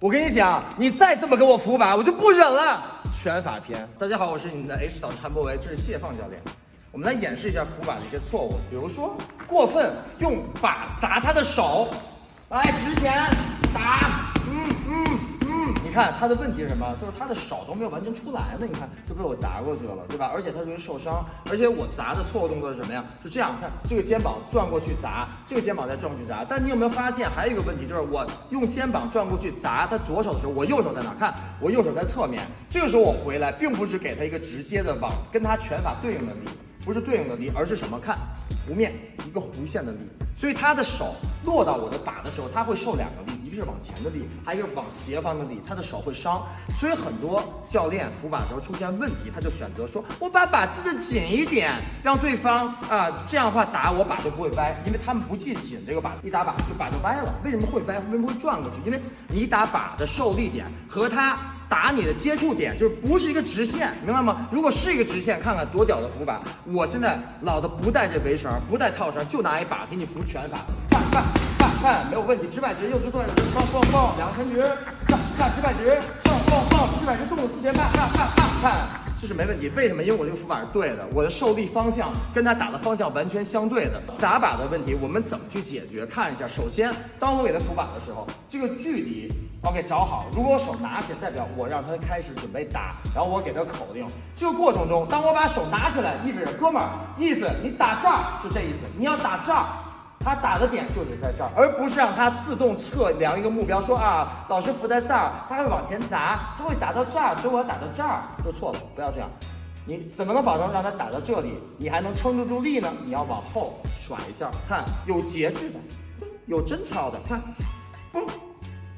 我跟你讲，你再这么给我扶把，我就不忍了。拳法篇，大家好，我是你们的 H 导陈博维，这是谢放教练。我们来演示一下扶把的一些错误，比如说过分用把砸他的手，来直拳打，嗯嗯，你看他的问题是什么？就是他的手都没有完全出来呢，你看就被我砸过去了，对吧？而且他容易受伤，而且我砸的错误动作是什么呀？是这样，看这个肩膀转过去砸，这个肩膀再转过去砸。但你有没有发现还有一个问题，就是我用肩膀转过去砸他左手的时候，我右手在哪？看我右手在侧面，这个时候我回来，并不是给他一个直接的往跟他拳法对应的力。不是对应的力，而是什么？看弧面一个弧线的力，所以他的手落到我的把的时候，他会受两个力，一个是往前的力，还有一个往斜方的力，他的手会伤。所以很多教练扶把的时候出现问题，他就选择说，我把把系的紧一点，让对方啊这样的话打我把就不会歪，因为他们不系紧这个把，一打把就把就歪了。为什么会歪？为什么会转过去？因为你打把的受力点和他。打你的接触点就是不是一个直线，明白吗？如果是一个直线，看看多屌的扶把！我现在老子不带这围绳，不带套绳，就拿一把给你扶拳法，看看看，没有问题。直摆直，右直坐，放放放，两个拳直，看看直摆直，放放放，直摆直，纵子四拳半，看看看看。这是没问题，为什么？因为我这个扶把是对的，我的受力方向跟他打的方向完全相对的。打靶的问题，我们怎么去解决？看一下，首先，当我给他扶把的时候，这个距离，OK，找好。如果我手拿起来，代表我让他开始准备打，然后我给他口令。这个过程中，当我把手拿起来，意味着哥们儿，意思你打这儿，就这意思，你要打这儿。他打的点就是在这儿，而不是让他自动测量一个目标，说啊，老师扶在这儿，他会往前砸，他会砸到这儿，所以我要打到这儿，就错了，不要这样。你怎么能保证让他打到这里，你还能撑得住力呢？你要往后甩一下，看有节制的，有贞操的，看，不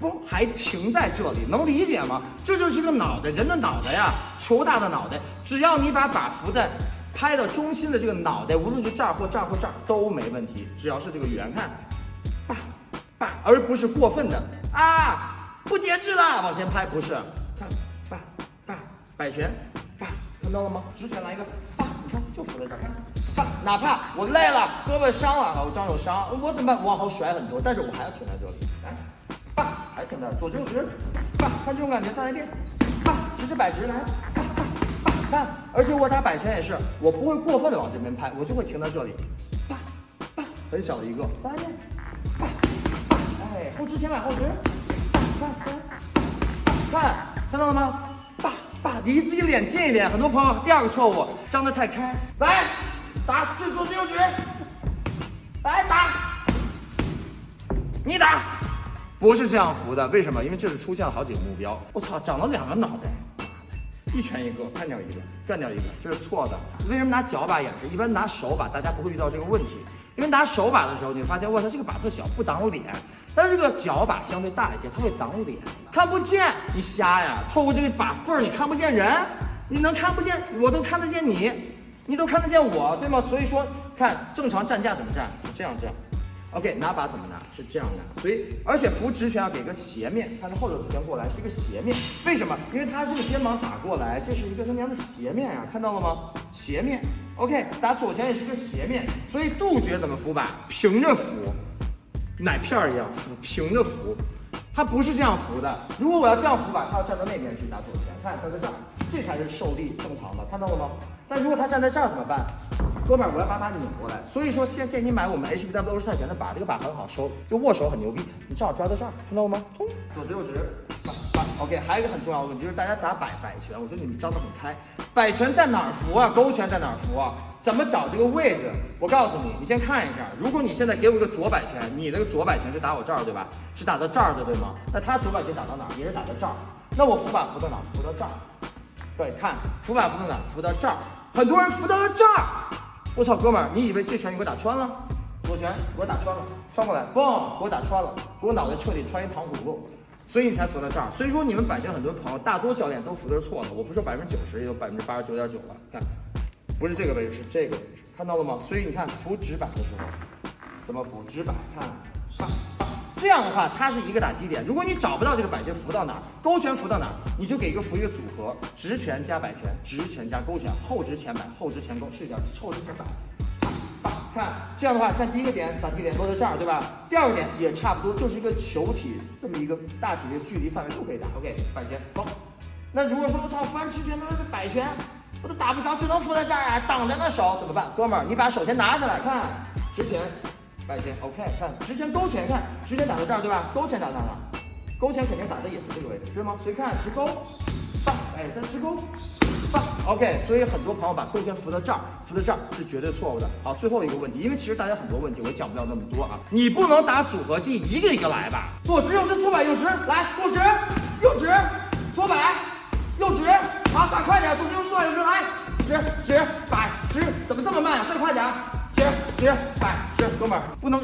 不还停在这里，能理解吗？这就是个脑袋，人的脑袋呀，球大的脑袋，只要你把把扶在。拍到中心的这个脑袋，无论是这儿或这儿或这儿都没问题，只要是这个圆，看，叭叭，而不是过分的啊，不节制了，往前拍，不是，看，叭叭，摆拳，叭，看到了吗？直拳来一个，叭，你看就扶在这儿，叭，哪怕我累了，胳膊伤了，我张有伤，我怎么办？往后甩很多，但是我还要停在这里，来，叭，还停在这儿，左直右直，叭，看这种感觉，再来一遍，叭，直直摆直来。看，而且我打摆拳也是，我不会过分的往这边拍，我就会停在这里，啪啪，很小的一个，再来一遍，啪啪，哎，后直前摆后直，看看看，看到了吗？啪啪，离自己脸近一点。很多朋友第二个错误，张得太开，来打，直左直右直，来打，你打，不是这样扶的，为什么？因为这是出现了好几个目标，我操，长了两个脑袋。一拳一个，干掉一个，干掉一个，这是错的。为什么拿脚把演示？一般拿手把，大家不会遇到这个问题。因为拿手把的时候，你发现，哇，它，这个把特小，不挡脸。但是这个脚把相对大一些，它会挡脸，看不见。你瞎呀？透过这个把缝儿，你看不见人，你能看不见？我都看得见你，你都看得见我，对吗？所以说，看正常站架怎么站？是这样，这样。OK，拿把怎么拿？是这样拿，所以而且扶直拳要给个斜面，看他后手直拳过来是一个斜面，为什么？因为他这个肩膀打过来，这是一个他娘的斜面呀，看到了吗？斜面，OK，打左拳也是个斜面，所以杜绝怎么扶把？平着扶，奶片儿一样扶，平着扶，他不是这样扶的。如果我要这样扶把，他要站到那边去打左拳，看他在这儿，这才是受力正常的，看到了吗？但如果他站在这儿怎么办？哥们儿，我要把把拧过来，所以说现建议你买我们 HBW 泰拳的把，这个把很好收，就握手很牛逼。你正好抓到这儿，看到了吗？冲，左直右直，把 OK。还有一个很重要的问题就是大家打摆摆拳，我觉得你们张得很开，摆拳在哪儿扶啊？勾拳在哪儿扶啊？怎么找这个位置？我告诉你，你先看一下，如果你现在给我一个左摆拳，你那个左摆拳是打我这儿对吧？是打到这儿的对吗？那他左摆拳打到哪儿？也是打到这儿。那我扶把扶到哪儿？扶到这儿。对，看扶把扶到哪儿？扶到这儿。很多人扶到了这儿。我操，哥们儿，你以为这拳你给我打穿了？左拳给我打穿了，穿过来，嘣，给我打穿了，给我脑袋彻底穿一糖葫芦，所以你才扶到这儿。所以说你们板拳很多朋友，大多教练都扶的是错的。我不说百分之九十，也有百分之八十九点九了。看，不是这个位置，是这个位置，看到了吗？所以你看扶直板的时候怎么扶？直板，看，这样的话，它是一个打击点。如果你找不到这个摆拳扶到哪儿，勾拳扶到哪儿，你就给一个扶一个组合，直拳加摆拳，直拳加勾拳，后直前摆，后直前勾，试一下后直前摆，看这样的话，看第一个点打击点落在这儿，对吧？第二个点也差不多，就是一个球体这么一个大体的距离范围都可以打。OK，摆拳走。那如果说我操，翻直拳，那是摆拳，我都打不着，只能扶在这儿啊，挡着那手怎么办？哥们儿，你把手先拿下来，看直拳，，OK，看直拳勾拳，看直拳打到这儿，对吧？勾拳打到哪？勾拳肯定打的也是这个位置，对吗？所以看直勾，放，哎，再直勾，放，OK。所以很多朋友把勾拳扶到这儿，扶到这儿是绝对错误的。好，最后一个问题，因为其实大家很多问题我讲不了那么多啊，你不能打组合技，一个一个来吧。左直右直，左摆右直，来，左直右直，左摆右直，好，打快点，左直右直，左摆右直，来，直直摆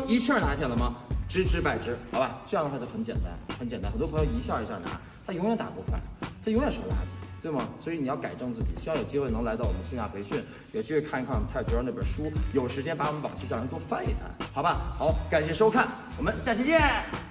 一气儿拿下了吗？直直摆直，好吧，这样的话就很简单，很简单。很多朋友一下一下拿，他永远打不快，他永远是个垃圾，对吗？所以你要改正自己。希望有机会能来到我们线下培训，有机会看一看我们太极拳那本书，有时间把我们往期教程多翻一翻，好吧？好，感谢收看，我们下期见。